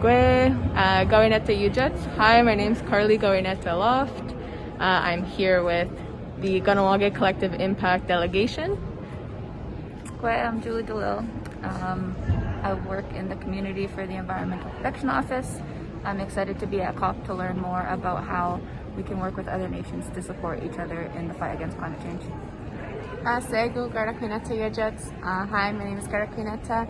Gwe, uh, Gawineta Ujets. Hi, my name's Carly Gawineta Loft. Uh, I'm here with the Kahnawake Collective Impact Delegation. Gwe, I'm Julie Delisle. Um, I work in the Community for the Environmental Protection Office. I'm excited to be at COP to learn more about how we can work with other nations to support each other in the fight against climate change. Uh, Segu Garakwineta Yajets. Uh, hi, my name is Garakwineta.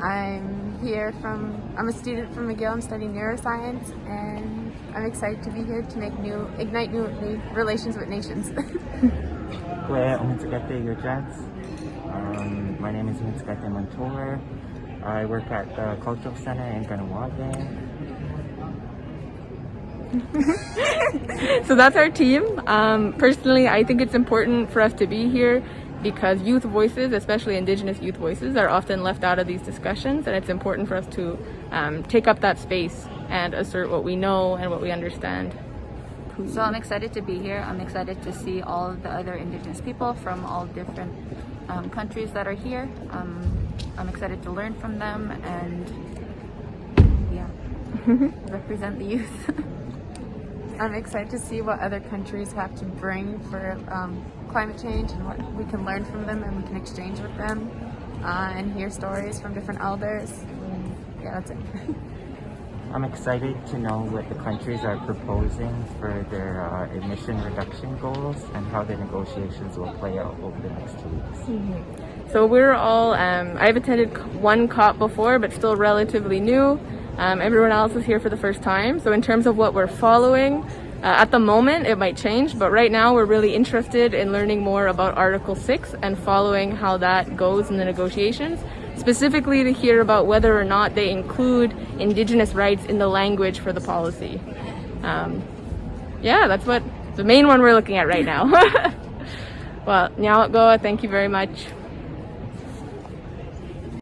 I'm here from, I'm a student from McGill, I'm studying neuroscience and I'm excited to be here to make new, ignite new relations with nations. Kwe Umitsugatte Yojats. Um, my name is Umitsugatte Montour. I work at the Cultural Center in Kahnawake. so that's our team. Um, personally, I think it's important for us to be here because youth voices, especially Indigenous youth voices, are often left out of these discussions and it's important for us to um, take up that space and assert what we know and what we understand. So I'm excited to be here. I'm excited to see all the other Indigenous people from all different um, countries that are here. Um, I'm excited to learn from them and yeah, represent the youth. I'm excited to see what other countries have to bring for um, climate change and what we can learn from them and we can exchange with them uh, and hear stories from different elders. And yeah, that's it. I'm excited to know what the countries are proposing for their uh, emission reduction goals and how the negotiations will play out over the next two weeks. Mm -hmm. So we're all, um, I've attended one COP before, but still relatively new. Um, everyone else is here for the first time. So in terms of what we're following, uh, at the moment it might change, but right now we're really interested in learning more about Article 6 and following how that goes in the negotiations, specifically to hear about whether or not they include Indigenous rights in the language for the policy. Um, yeah, that's what the main one we're looking at right now. well, Nyawat Goa, thank you very much.